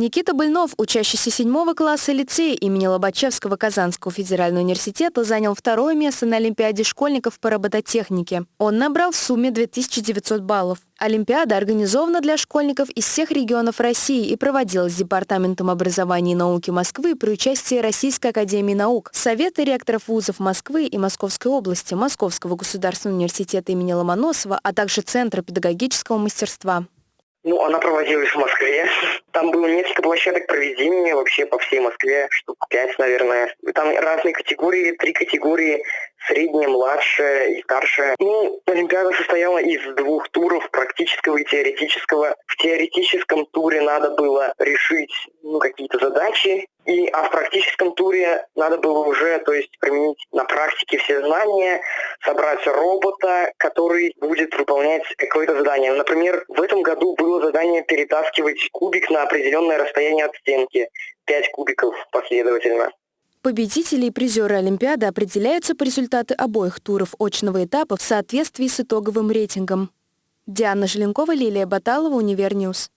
Никита Быльнов, учащийся седьмого класса лицея имени Лобачевского Казанского федерального университета, занял второе место на Олимпиаде школьников по робототехнике. Он набрал в сумме 2900 баллов. Олимпиада организована для школьников из всех регионов России и проводилась Департаментом образования и науки Москвы при участии Российской академии наук, Совета ректоров вузов Москвы и Московской области, Московского государственного университета имени Ломоносова, а также Центра педагогического мастерства. Ну, она проводилась в Москве. Там было несколько площадок проведения вообще по всей Москве, штук пять, наверное. Там разные категории, три категории, средняя, младшая и старшая. Ну, Олимпиада состояла из двух туров, практического и теоретического. В теоретическом туре надо было решить ну, какие-то задачи, и, а в практическом туре надо было уже, то есть применить на практике все знания, собрать робота, который будет выполнять какое-то задание. Например, в этом году было задание перетаскивать кубик на определенное расстояние от стенки. Пять кубиков последовательно. Победители и призеры Олимпиады определяются по результату обоих туров очного этапа в соответствии с итоговым рейтингом. Диана Желенкова, Лилия Баталова, Univer News.